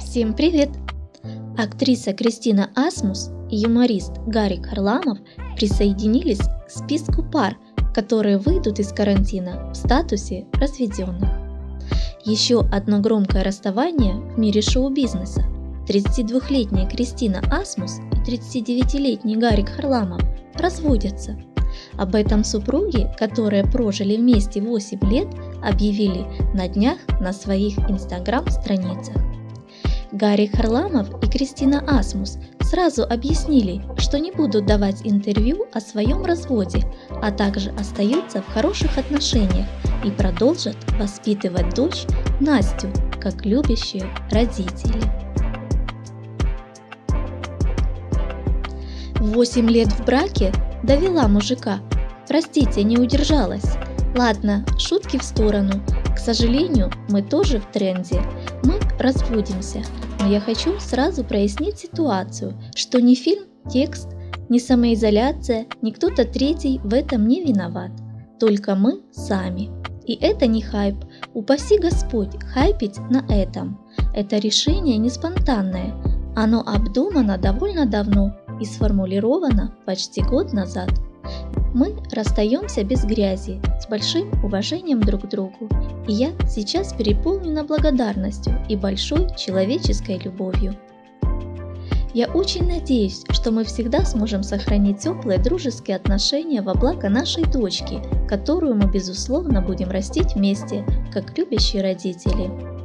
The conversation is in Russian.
Всем привет! Актриса Кристина Асмус и юморист Гарик Харламов присоединились к списку пар, которые выйдут из карантина в статусе разведенных. Еще одно громкое расставание в мире шоу-бизнеса. 32-летняя Кристина Асмус и 39-летний Гарик Харламов разводятся. Об этом супруги, которые прожили вместе 8 лет, объявили на днях на своих инстаграм-страницах. Гарри Харламов и Кристина Асмус сразу объяснили, что не будут давать интервью о своем разводе, а также остаются в хороших отношениях и продолжат воспитывать дочь Настю, как любящие родители. Восемь лет в браке довела мужика. Простите, не удержалась. Ладно, шутки в сторону. Сожалению, мы тоже в тренде. Мы разводимся. Но я хочу сразу прояснить ситуацию, что ни фильм, текст, ни самоизоляция, ни кто-то третий в этом не виноват. Только мы сами. И это не хайп. Упаси Господь хайпить на этом. Это решение не спонтанное. Оно обдумано довольно давно и сформулировано почти год назад. Мы расстаемся без грязи, с большим уважением друг к другу, и я сейчас переполнена благодарностью и большой человеческой любовью. Я очень надеюсь, что мы всегда сможем сохранить теплые дружеские отношения во благо нашей дочки, которую мы безусловно будем растить вместе, как любящие родители.